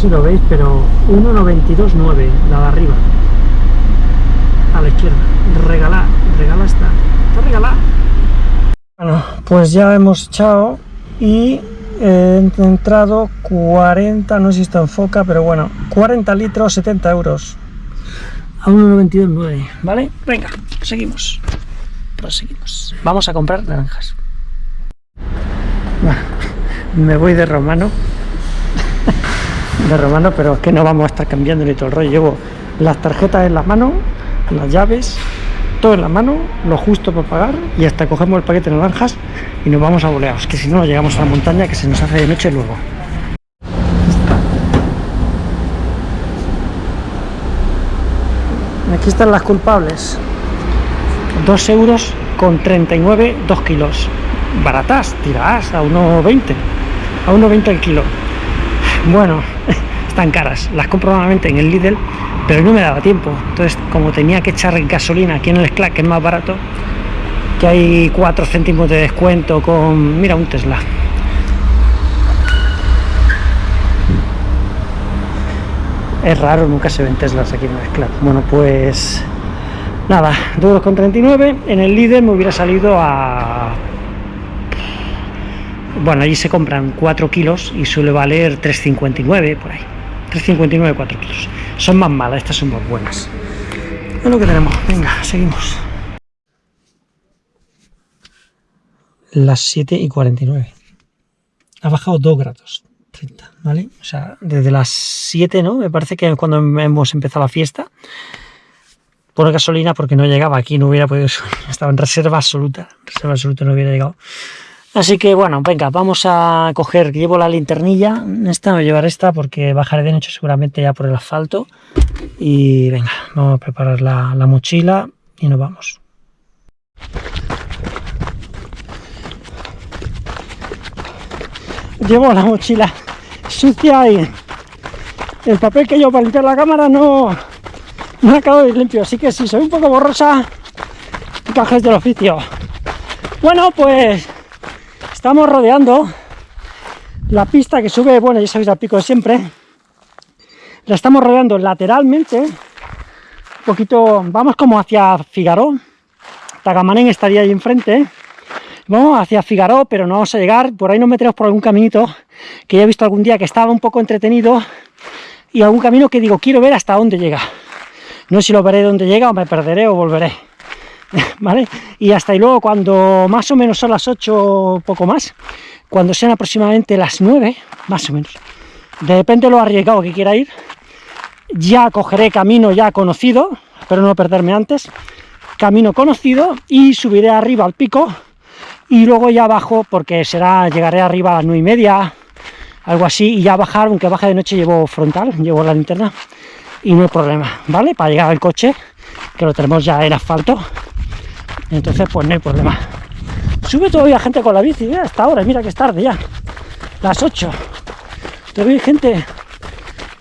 si lo veis, pero 1.92.9, la de arriba. A la izquierda. Regalar, regala está. Está regalada. Bueno, pues ya hemos echado y he entrado 40, no sé si esto enfoca, pero bueno, 40 litros, 70 euros. A 1.92.9, ¿vale? Venga, seguimos. Proseguimos. Vamos a comprar naranjas. Me voy de romano. de romano, pero es que no vamos a estar cambiando ni todo el rollo. Llevo las tarjetas en las manos, las llaves, todo en la mano, lo justo para pagar y hasta cogemos el paquete de naranjas y nos vamos a boleados, que si no, llegamos a la montaña que se nos hace de noche luego. Aquí están las culpables. 2 euros con 39, 2 kilos. Baratas, tiradas a 1,20. A 1,20 el kilo. Bueno, están caras. Las compro normalmente en el Lidl pero no me daba tiempo. Entonces como tenía que echar gasolina aquí en el SCLA que es más barato que hay 4 céntimos de descuento con mira un Tesla. Es raro nunca se ven Teslas aquí en el SCLA bueno pues nada 2,39 en el líder me hubiera salido a bueno allí se compran 4 kilos y suele valer 3,59 por ahí 3,59 4 kilos son más malas, estas son más buenas. Es lo que tenemos. Venga, seguimos. Las 7 y 49. Ha bajado 2 grados. 30, ¿vale? O sea, desde las 7, ¿no? Me parece que cuando hemos empezado la fiesta, por gasolina, porque no llegaba aquí, no hubiera podido. Estaba en reserva absoluta. Reserva absoluta no hubiera llegado. Así que bueno, venga, vamos a coger, llevo la linternilla, esta voy a llevar esta porque bajaré de noche seguramente ya por el asfalto. Y venga, vamos a preparar la, mochila y nos vamos. Llevo la mochila sucia y el papel que llevo para limpiar la cámara no, no acabo de limpio, así que si soy un poco borrosa, cajes del oficio. Bueno, pues estamos rodeando la pista que sube, bueno, ya sabéis, al pico de siempre. La estamos rodeando lateralmente, un poquito, vamos como hacia Figaró. Tagamanén estaría ahí enfrente. Vamos hacia Figaró, pero no vamos a llegar. Por ahí nos metemos por algún caminito que ya he visto algún día que estaba un poco entretenido y algún camino que digo, quiero ver hasta dónde llega. No sé si lo veré dónde llega o me perderé o volveré. ¿vale? Y hasta y luego cuando más o menos son las 8 poco más, cuando sean aproximadamente las 9, más o menos, depende de lo arriesgado que quiera ir, ya cogeré camino ya conocido, espero no perderme antes, camino conocido y subiré arriba al pico y luego ya bajo porque será, llegaré arriba a las 9 y media, algo así, y ya bajar, aunque baje de noche llevo frontal, llevo la linterna y no hay problema, ¿vale? Para llegar al coche, que lo tenemos ya en asfalto, entonces pues no hay problema. Sube todavía gente con la bici ¿eh? hasta ahora mira que es tarde ya. Las 8 todavía hay gente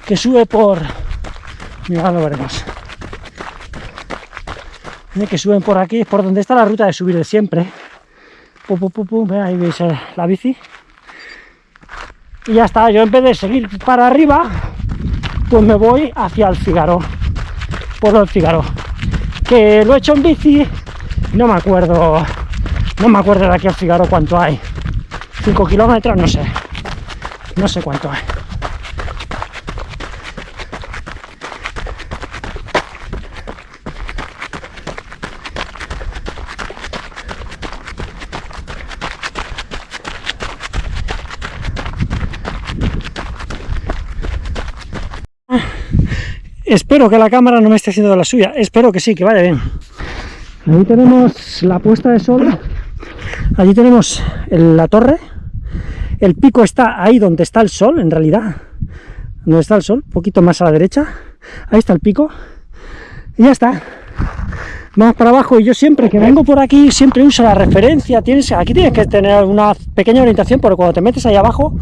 que sube por mira lo veremos. Que suben por aquí por donde está la ruta de subir de siempre. Ahí veis la bici. Y ya está yo en vez de seguir para arriba pues me voy hacia el Figaro. Por el Figaro. Que lo he hecho en bici no me acuerdo no me acuerdo de aquí al Figaro cuánto hay 5 kilómetros no sé no sé cuánto hay Espero que la cámara no me esté haciendo la suya. Espero que sí, que vaya bien. Ahí tenemos la puesta de sol, allí tenemos la torre, el pico está ahí donde está el sol, en realidad, donde está el sol, un poquito más a la derecha, ahí está el pico, y ya está. Vamos para abajo y yo siempre que vengo por aquí siempre uso la referencia, tienes, aquí tienes que tener una pequeña orientación porque cuando te metes ahí abajo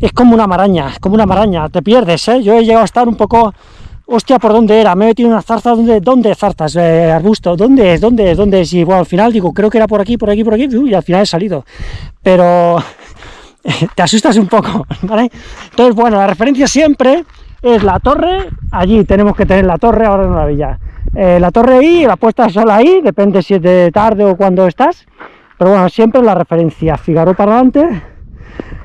es como una maraña, es como una maraña, te pierdes, ¿eh? yo he llegado a estar un poco hostia, ¿por dónde era? Me he metido una zarza, ¿dónde, dónde zarzas? Eh, arbusto, ¿dónde es? ¿Dónde es? ¿Dónde es? Y bueno, al final digo, creo que era por aquí, por aquí, por aquí, y al final he salido. Pero te asustas un poco, ¿vale? Entonces, bueno, la referencia siempre es la torre, allí tenemos que tener la torre, ahora no la villa. Eh, la torre ahí, la puesta sola ahí, depende si es de tarde o cuando estás, pero bueno, siempre la referencia, Figaro para adelante,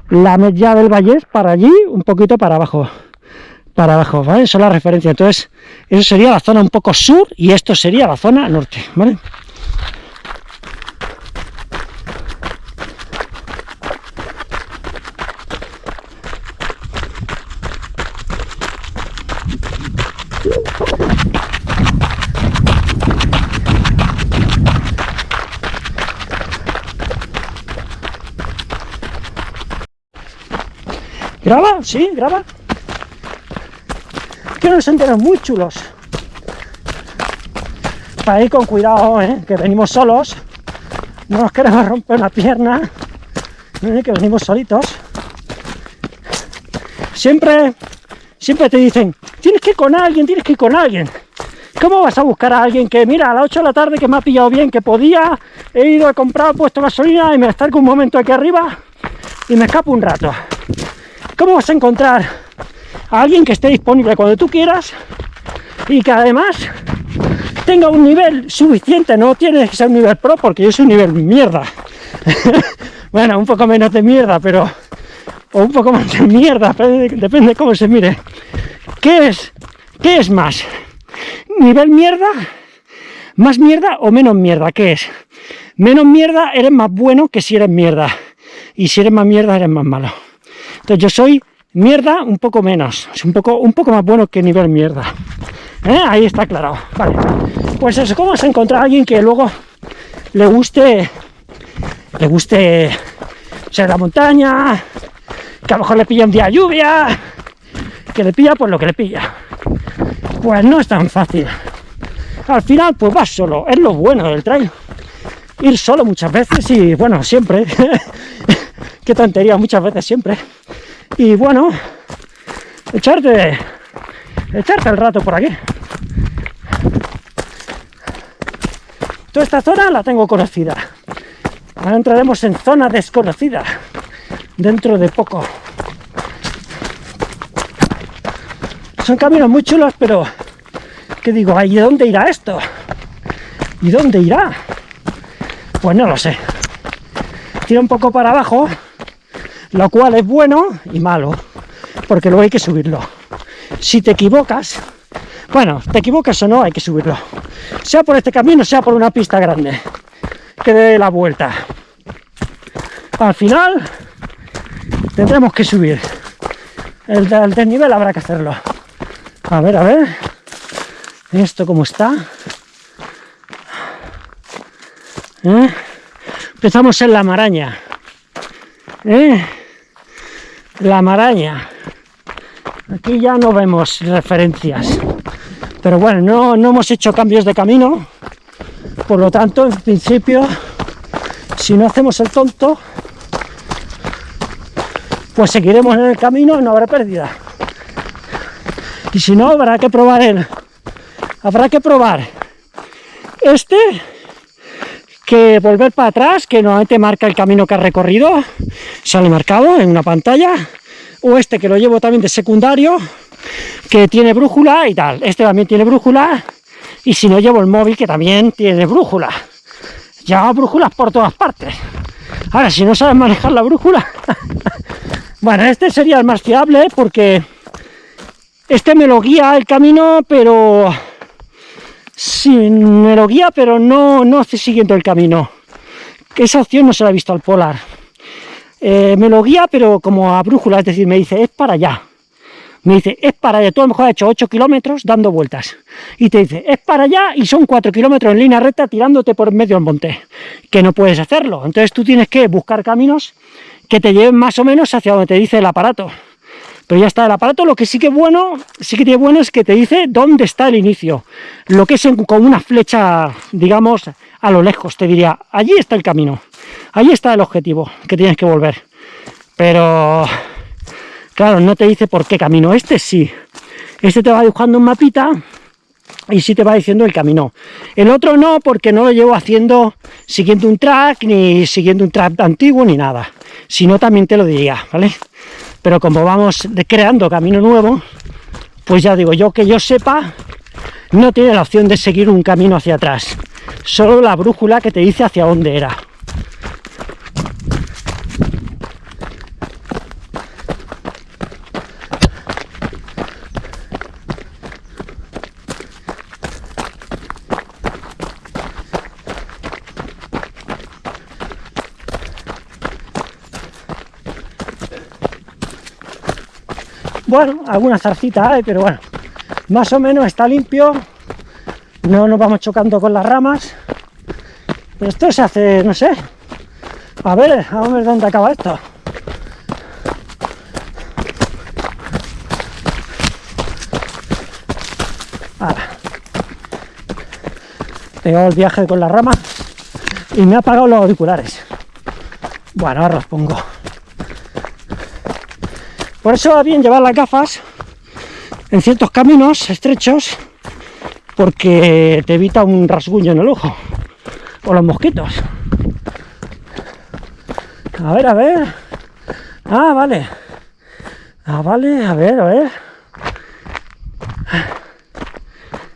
la media del Vallés para allí, un poquito para abajo, para abajo, ¿vale? Es la referencia, entonces, eso sería la zona un poco sur y esto sería la zona norte, ¿vale? ¿Graba? ¿Sí? ¿Graba? Que nos enteran muy chulos. Para ir con cuidado, ¿eh? que venimos solos. No nos queremos romper una pierna. ¿eh? Que venimos solitos. Siempre, siempre te dicen, tienes que ir con alguien, tienes que ir con alguien. ¿Cómo vas a buscar a alguien que, mira, a las 8 de la tarde que me ha pillado bien, que podía, he ido, a comprar, puesto gasolina y me con un momento aquí arriba y me escapo un rato? ¿Cómo vas a encontrar a alguien que esté disponible cuando tú quieras y que además tenga un nivel suficiente? No tiene que ser un nivel pro porque yo soy un nivel mierda. bueno, un poco menos de mierda, pero... O un poco más de mierda, depende de cómo se mire. ¿Qué es? ¿Qué es más? ¿Nivel mierda? ¿Más mierda o menos mierda? ¿Qué es? Menos mierda eres más bueno que si eres mierda. Y si eres más mierda eres más malo. Entonces yo soy mierda un poco menos, es un poco, un poco más bueno que nivel mierda. ¿Eh? Ahí está aclarado. Vale. Pues eso, ¿cómo vas a encontrar a alguien que luego le guste, le guste ser la montaña, que a lo mejor le pilla un día lluvia, que le pilla pues lo que le pilla? Pues no es tan fácil. Al final, pues vas solo, es lo bueno del trail. Ir solo muchas veces y, bueno, siempre. Qué tontería, muchas veces siempre y bueno, echarte, echarte el rato por aquí. Toda esta zona la tengo conocida. Ahora entraremos en zona desconocida dentro de poco. Son caminos muy chulos, pero ¿qué digo? ¿Y dónde irá esto? ¿Y dónde irá? Pues no lo sé. Tira un poco para abajo lo cual es bueno y malo, porque luego hay que subirlo. Si te equivocas, bueno, te equivocas o no, hay que subirlo. Sea por este camino, sea por una pista grande, que dé la vuelta. Al final, tendremos que subir. El, desnivel habrá que hacerlo. A ver, a ver. Esto cómo está. ¿Eh? Empezamos en la maraña. ¿Eh? la maraña. Aquí ya no vemos referencias. Pero bueno no, no hemos hecho cambios de camino. Por lo tanto en principio si no hacemos el tonto pues seguiremos en el camino y no habrá pérdida. Y si no habrá que probar el habrá que probar este que volver para atrás, que normalmente marca el camino que ha recorrido, sale marcado en una pantalla, o este que lo llevo también de secundario, que tiene brújula y tal, este también tiene brújula, y si no llevo el móvil que también tiene brújula, lleva brújulas por todas partes, ahora si no sabes manejar la brújula, bueno, este sería el más fiable porque este me lo guía el camino, pero Sí, me lo guía, pero no, no estoy siguiendo el camino. Esa opción no se la he visto al Polar. Eh, me lo guía, pero como a brújula, es decir, me dice, es para allá. Me dice, es para allá. Tú a lo mejor has hecho 8 kilómetros dando vueltas. Y te dice, es para allá y son 4 kilómetros en línea recta tirándote por medio del monte. Que no puedes hacerlo. Entonces tú tienes que buscar caminos que te lleven más o menos hacia donde te dice el aparato pero ya está el aparato, lo que sí que bueno, sí que tiene bueno es que te dice dónde está el inicio, lo que es con una flecha, digamos, a lo lejos, te diría, allí está el camino, allí está el objetivo que tienes que volver, pero claro, no te dice por qué camino, este sí, este te va dibujando un mapita y sí te va diciendo el camino. El otro no, porque no lo llevo haciendo siguiendo un track, ni siguiendo un track antiguo, ni nada. Si no, también te lo diría, ¿vale? Pero como vamos creando camino nuevo, pues ya digo, yo que yo sepa, no tiene la opción de seguir un camino hacia atrás. Solo la brújula que te dice hacia dónde era. Bueno, alguna zarcita hay, pero bueno, más o menos está limpio. No nos vamos chocando con las ramas. Pero esto se hace, no sé. A ver, a ver dónde acaba esto. Ahora. El viaje con las ramas y me ha apagado los auriculares. Bueno, ahora los pongo. Por eso va bien llevar las gafas en ciertos caminos estrechos porque te evita un rasguño en el ojo o los mosquitos. A ver, a ver. Ah, vale. Ah, vale, a ver, a ver.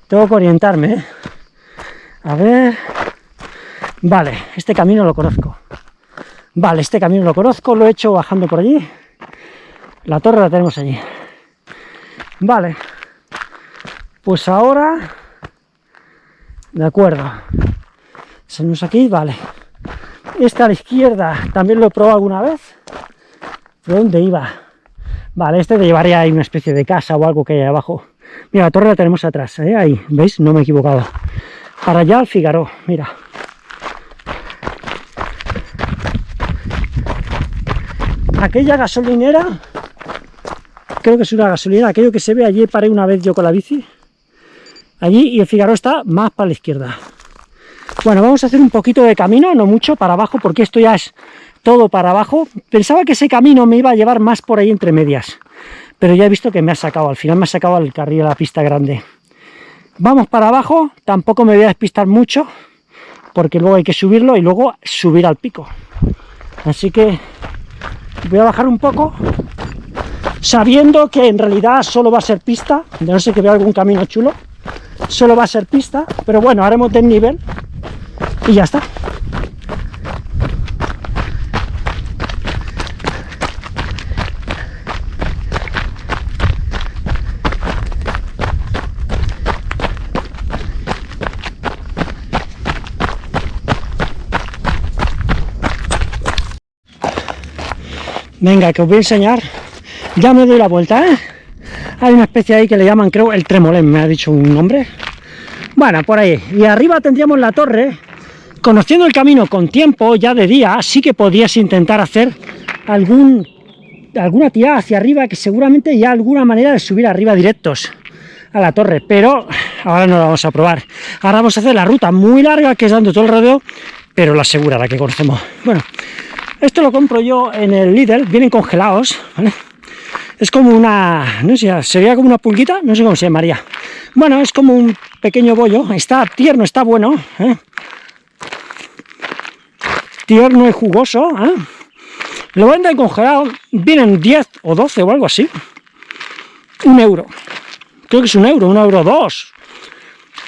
Tengo que orientarme, ¿eh? A ver. Vale, este camino lo conozco. Vale, este camino lo conozco, lo he hecho bajando por allí. La torre la tenemos allí. Vale. Pues ahora... De acuerdo. Salimos aquí, vale. Esta a la izquierda, también lo he probado alguna vez. ¿Por dónde iba? Vale, este te llevaría ahí una especie de casa o algo que hay abajo. Mira, la torre la tenemos atrás, ¿eh? ahí, ¿veis? No me he equivocado. Para allá al Figaro, mira. Aquella gasolinera creo que es una gasolina, aquello que se ve allí paré una vez yo con la bici, allí y el Figaro está más para la izquierda. Bueno, vamos a hacer un poquito de camino, no mucho, para abajo, porque esto ya es todo para abajo. Pensaba que ese camino me iba a llevar más por ahí entre medias, pero ya he visto que me ha sacado, al final me ha sacado al carril de la pista grande. Vamos para abajo, tampoco me voy a despistar mucho, porque luego hay que subirlo y luego subir al pico. Así que voy a bajar un poco sabiendo que en realidad solo va a ser pista, de no sé que vea algún camino chulo, solo va a ser pista, pero bueno, haremos nivel y ya está. Venga, que os voy a enseñar ya me doy la vuelta, ¿eh? Hay una especie ahí que le llaman, creo, el tremolén, me ha dicho un nombre. Bueno, por ahí. Y arriba tendríamos la torre. Conociendo el camino con tiempo, ya de día, sí que podrías intentar hacer algún alguna tirada hacia arriba, que seguramente ya alguna manera de subir arriba directos a la torre, pero ahora no lo vamos a probar. Ahora vamos a hacer la ruta muy larga, que es dando todo el rodeo, pero la segura, la que conocemos. Bueno, esto lo compro yo en el Lidl, vienen congelados, ¿vale? Es como una, no sé, sería como una pulguita, no sé cómo se llamaría. Bueno, es como un pequeño bollo, está tierno, está bueno, ¿eh? tierno y jugoso. ¿eh? Lo venden congelado, vienen 10 o 12 o algo así. Un euro, creo que es un euro, un euro dos.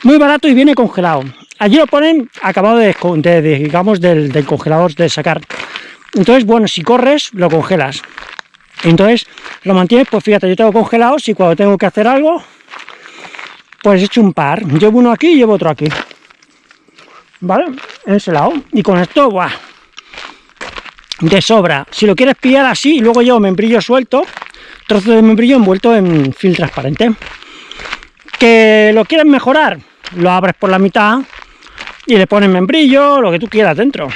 Muy barato y viene congelado. Allí lo ponen acabado de, digamos, del, del congelador de sacar. Entonces, bueno, si corres, lo congelas. Entonces lo mantienes, pues fíjate, yo tengo congelados y cuando tengo que hacer algo, pues he hecho un par. Llevo uno aquí y llevo otro aquí. ¿Vale? En ese lado. Y con esto, ¡buah! De sobra. Si lo quieres pillar así luego llevo membrillo suelto, trozo de membrillo envuelto en film transparente. Que lo quieres mejorar, lo abres por la mitad y le pones membrillo, lo que tú quieras dentro.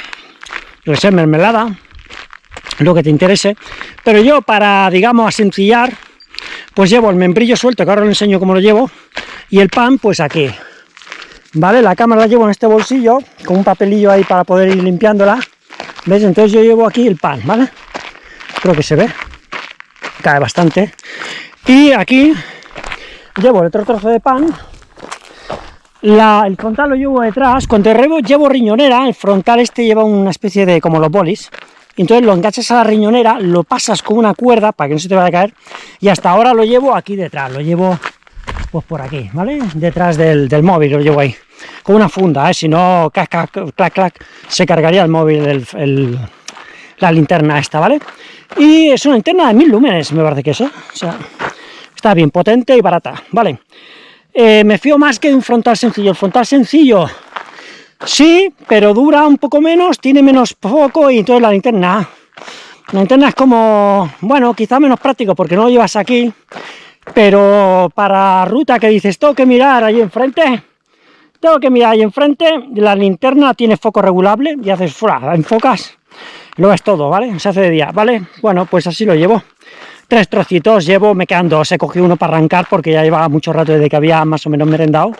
Lo que sea, mermelada lo que te interese, pero yo para, digamos, asencillar, pues llevo el membrillo suelto, que ahora lo enseño cómo lo llevo, y el pan, pues aquí, ¿vale? La cámara la llevo en este bolsillo, con un papelillo ahí para poder ir limpiándola, ¿ves? Entonces yo llevo aquí el pan, ¿vale? Creo que se ve, cae bastante, y aquí llevo el otro trozo de pan, el frontal lo llevo detrás, cuando llevo, llevo riñonera, el frontal este lleva una especie de, como los bolis, entonces lo enganchas a la riñonera, lo pasas con una cuerda para que no se te vaya a caer, y hasta ahora lo llevo aquí detrás, lo llevo pues por aquí, ¿vale? Detrás del, del móvil lo llevo ahí, con una funda, ¿eh? si no, clac, clac, clac, clac, se cargaría el móvil, el, la linterna esta, ¿vale? Y es una linterna de mil lúmenes, me parece que es, ¿eh? O sea, está bien potente y barata, ¿vale? Eh, me fío más que de un frontal sencillo. El frontal sencillo, sí, pero dura un poco menos, tiene menos foco y entonces la linterna... La linterna es como, bueno, quizá menos práctico porque no lo llevas aquí, pero para ruta que dices, tengo que mirar ahí enfrente, tengo que mirar ahí enfrente, la linterna tiene foco regulable y haces, fuera, enfocas, lo ves todo, ¿vale? Se hace de día, ¿vale? Bueno, pues así lo llevo tres trocitos llevo, me quedan dos, he cogido uno para arrancar porque ya llevaba mucho rato desde que había más o menos merendado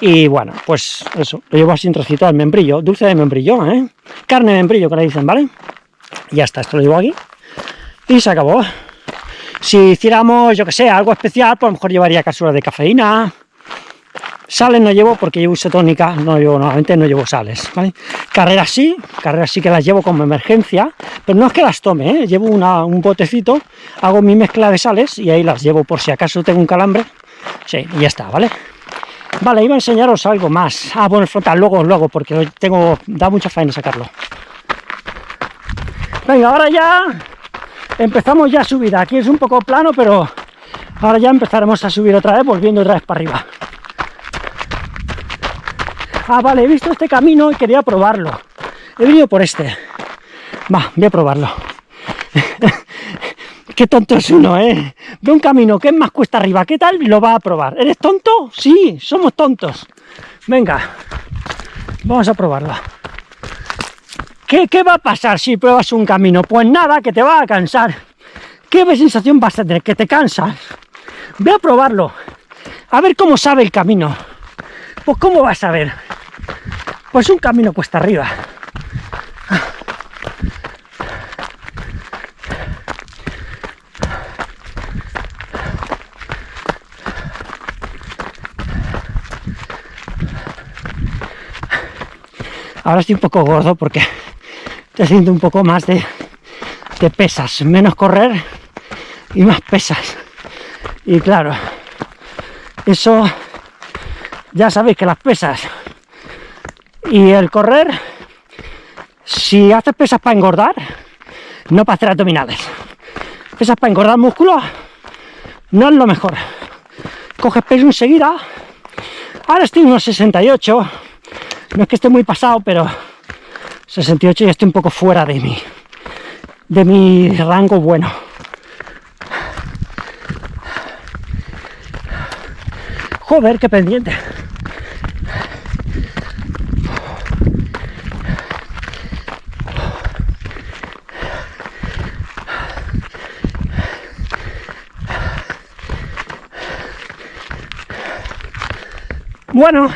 y bueno, pues eso, lo llevo así en trocitos al membrillo, dulce de membrillo, ¿eh? carne de membrillo que le dicen, ¿vale? Y ya está, esto lo llevo aquí y se acabó. Si hiciéramos, yo que sé, algo especial, pues a lo mejor llevaría cápsulas de cafeína, Sales no llevo porque llevo isotónica, no llevo, normalmente no llevo sales, ¿vale? Carreras sí, carreras sí que las llevo como emergencia, pero no es que las tome, ¿eh? llevo un botecito, hago mi mezcla de sales y ahí las llevo por si acaso tengo un calambre, sí, y ya está, ¿vale? Vale, iba a enseñaros algo más. Ah, bueno, el frontal, luego, luego, porque tengo, da mucha faena sacarlo. Venga, ahora ya empezamos ya a subir. Aquí es un poco plano, pero ahora ya empezaremos a subir otra vez, volviendo otra vez para arriba. Ah, vale, he visto este camino y quería probarlo. He venido por este. Va, voy a probarlo. Qué tonto es uno, ¿eh? Ve un camino que es más cuesta arriba, ¿qué tal? Lo va a probar. ¿Eres tonto? Sí, somos tontos. Venga, vamos a probarlo. ¿Qué, ¿Qué va a pasar si pruebas un camino? Pues nada, que te va a cansar. ¿Qué sensación vas a tener? Que te cansas. Voy a probarlo. A ver cómo sabe el camino. Pues ¿cómo vas a ver? Pues un camino cuesta arriba. Ahora estoy un poco gordo porque estoy haciendo un poco más de, de pesas, menos correr y más pesas. Y claro, eso ya sabéis que las pesas y el correr, si haces pesas para engordar, no para hacer abdominales. Pesas para engordar músculos, no es lo mejor. Coges peso enseguida. Ahora estoy en unos 68. No es que esté muy pasado, pero 68 ya estoy un poco fuera de mi, de mi rango bueno. Joder, qué pendiente. Bueno,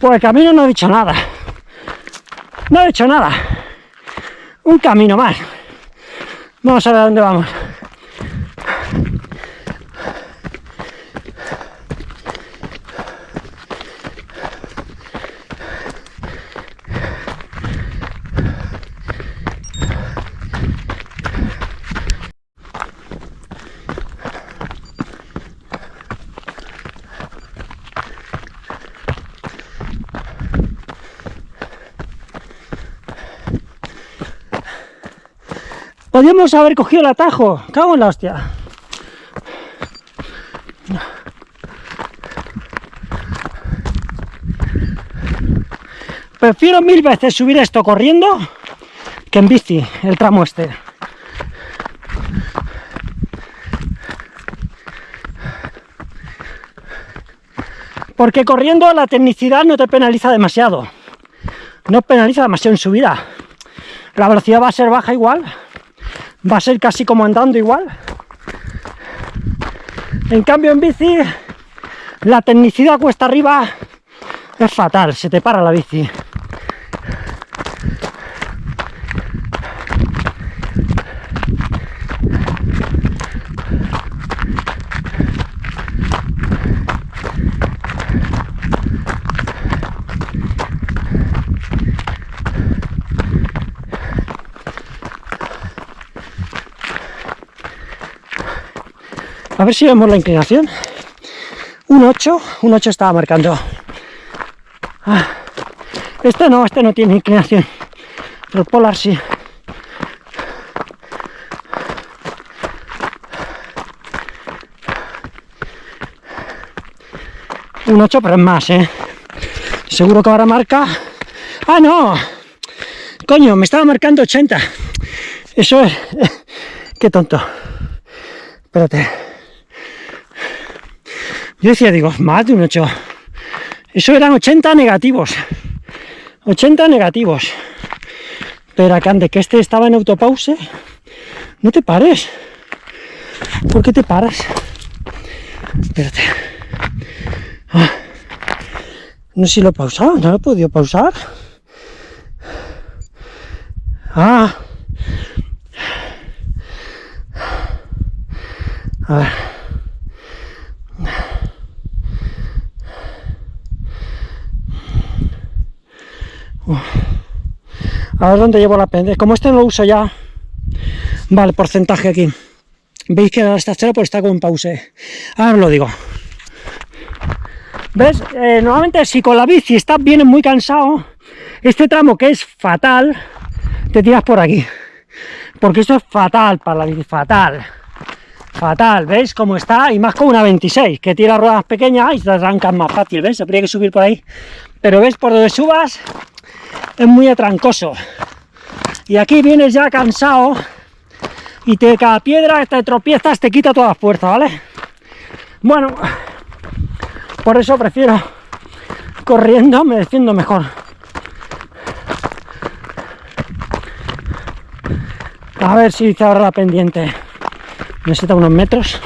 por el camino no he dicho nada. No he dicho nada. Un camino más. Vamos a ver a dónde vamos. Podríamos haber cogido el atajo. Cago en la hostia. Prefiero mil veces subir esto corriendo que en bici, el tramo este. Porque corriendo la tecnicidad no te penaliza demasiado. No penaliza demasiado en subida. La velocidad va a ser baja igual, va a ser casi como andando igual. En cambio en bici, la tecnicidad cuesta arriba es fatal, se te para la bici. Ver si vemos la inclinación. Un 8, un 8 estaba marcando. Ah, este no, este no tiene inclinación. Pero polar sí. Un 8, pero es más, ¿eh? Seguro que ahora marca... ¡Ah, no! Coño, me estaba marcando 80. Eso es... Qué tonto. Espérate. Yo decía, digo, más de un 8. Eso eran 80 negativos. 80 negativos. Pero acá de que este estaba en autopause, no te pares. ¿Por qué te paras? Espérate. Ah. No sé si lo he pausado, no lo he podido pausar. Ah. A ver. A ver dónde llevo la pendeja. Como este no lo uso ya. Vale, porcentaje aquí. Veis que está cero, pues está con pause. Ahora os lo digo. ¿Ves? Eh, normalmente si con la bici estás bien muy cansado, este tramo que es fatal, te tiras por aquí. Porque esto es fatal para la bici, fatal. Fatal, ¿veis cómo está? Y más con una 26, que tira ruedas pequeñas y te arrancas más fácil, ¿ves? Habría que subir por ahí. Pero ves, por donde subas, es muy atrancoso. Y aquí vienes ya cansado y te, cada piedra te tropiezas te quita toda la fuerza, ¿vale? Bueno, por eso prefiero corriendo, me defiendo mejor. A ver si dice ahora la pendiente. Necesita unos metros.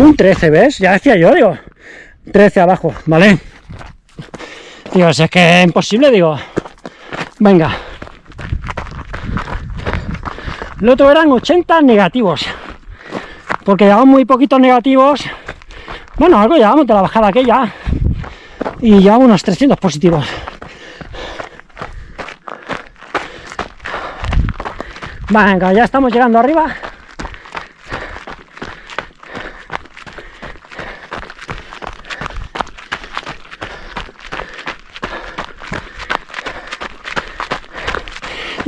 Un 13, ¿ves? Ya decía yo, digo. 13 abajo, ¿vale? Digo, si es que es imposible, digo. Venga. Lo otro eran 80 negativos. Porque llevamos muy poquitos negativos bueno, algo llevamos de la bajada aquella. Y llevamos unos 300 positivos. Venga, ya estamos llegando arriba.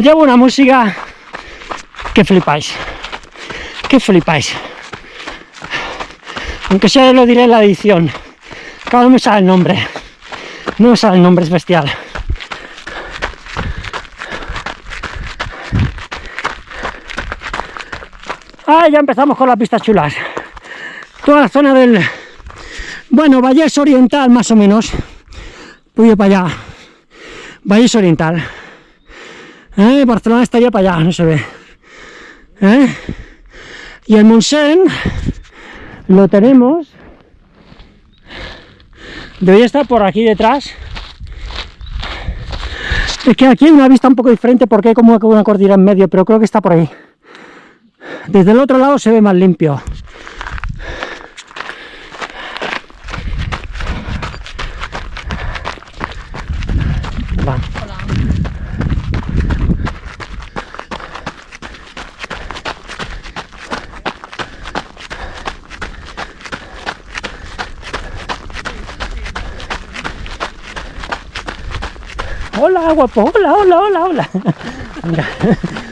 Llevo una música que flipáis. Que flipáis. Aunque sea lo diré en la edición. Cada no me sale el nombre. No me sale el nombre, es bestial. Ah, ya empezamos con las pistas chulas. Toda la zona del... Bueno, Valles Oriental, más o menos. Voy para allá. Valles Oriental. ¿Eh? Barcelona estaría para allá, no se ve. ¿Eh? Y el Monsen lo tenemos debería estar por aquí detrás es que aquí hay una vista un poco diferente porque hay como una cordillera en medio pero creo que está por ahí desde el otro lado se ve más limpio guapo. Hola, hola, hola, hola.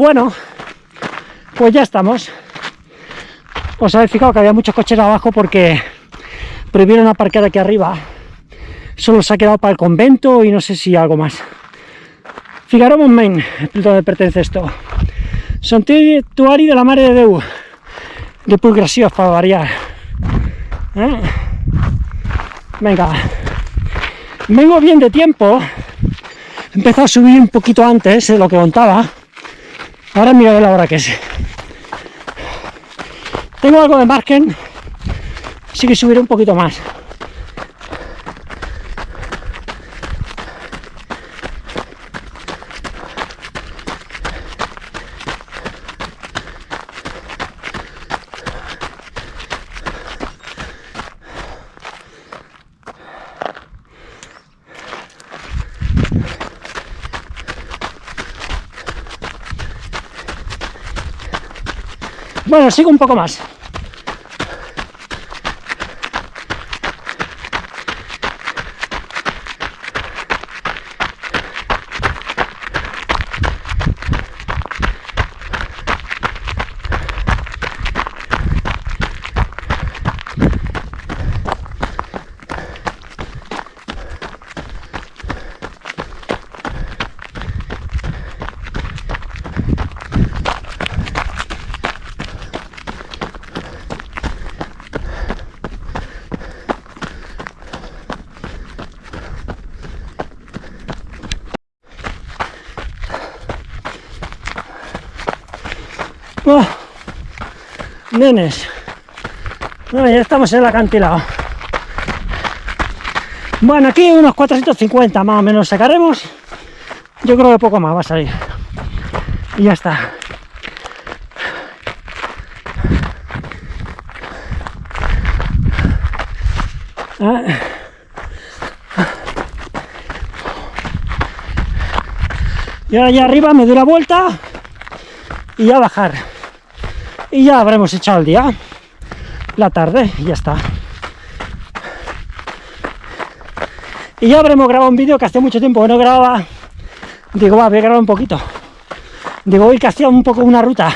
Bueno, pues ya estamos. Os habéis fijado que había muchos coches abajo porque prohibieron aparcar aquí arriba. Solo se ha quedado para el convento y no sé si algo más. Figaro Montmain, donde pertenece esto. Santuari de la Mare de Deu. De Pulgrasión, para variar. ¿Eh? Venga. Vengo bien de tiempo. He empezado a subir un poquito antes de lo que contaba Ahora mira la hora que es. Tengo algo de margen, así que subiré un poquito más. Sigo un poco más. Bueno, ya estamos en el acantilado. Bueno, aquí unos 450 más o menos sacaremos. Yo creo que poco más va a salir. Y ya está. Ah. Y ahora allá arriba me doy la vuelta y ya bajar. Y ya habremos echado el día, la tarde, y ya está. Y ya habremos grabado un vídeo que hace mucho tiempo que no grababa. Digo, va, voy a grabar un poquito. Digo, hoy que hacía un poco una ruta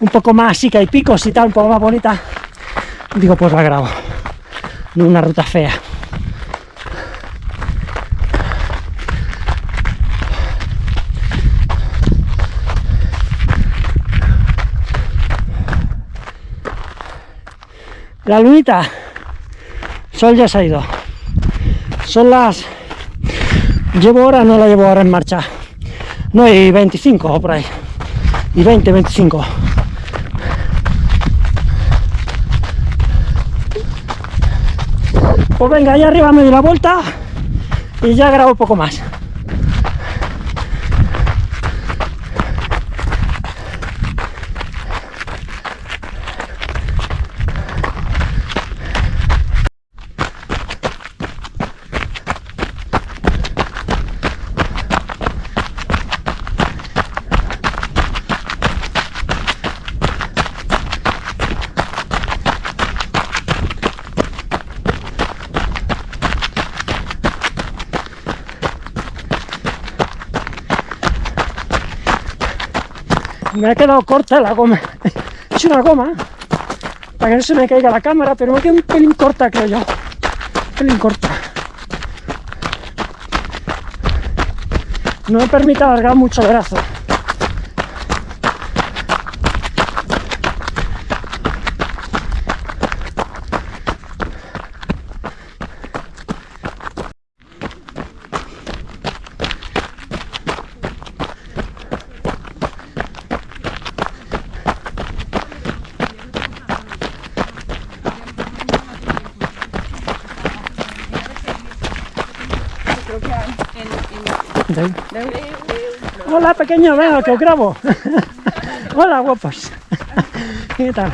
un poco más que hay picos y tal, un poco más bonita. Digo, pues la grabo. No una ruta fea. La lunita, sol ya se ha ido. Son las... Llevo ahora, no la llevo ahora en marcha. No, hay 25 o por ahí. Y 20, 25. Pues venga, allá arriba me doy la vuelta y ya grabo un poco más. Me ha quedado corta la goma. Es una goma para que no se me caiga la cámara, pero me queda un pelín corta, creo yo. Un pelín corta. No me permite alargar mucho el brazo. Hola pequeño, venga que os grabo. Hola guapos. ¿Qué tal?